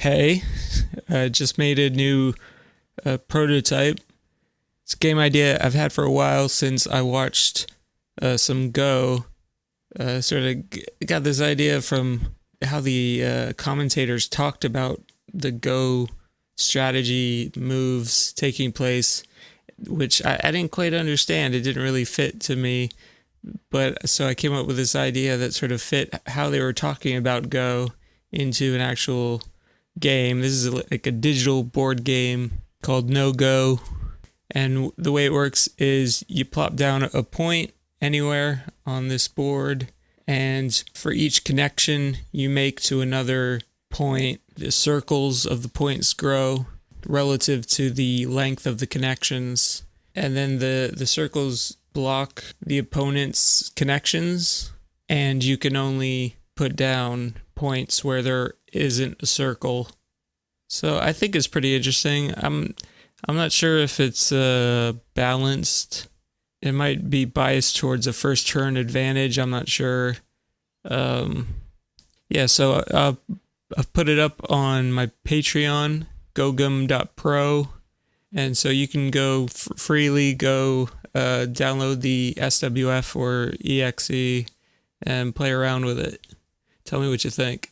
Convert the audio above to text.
Hey, I just made a new uh, prototype. It's a game idea I've had for a while since I watched uh, some Go. Uh, sort of got this idea from how the uh, commentators talked about the Go strategy moves taking place, which I, I didn't quite understand. It didn't really fit to me. But so I came up with this idea that sort of fit how they were talking about Go into an actual game. This is like a digital board game called No Go. And the way it works is you plop down a point anywhere on this board, and for each connection you make to another point, the circles of the points grow relative to the length of the connections. And then the, the circles block the opponent's connections, and you can only put down points where there isn't a circle. So I think it's pretty interesting. I'm I'm not sure if it's uh, balanced. It might be biased towards a first turn advantage. I'm not sure. Um, yeah, so uh, I've put it up on my Patreon, gogum.pro. And so you can go freely go uh, download the SWF or EXE and play around with it. Tell me what you think.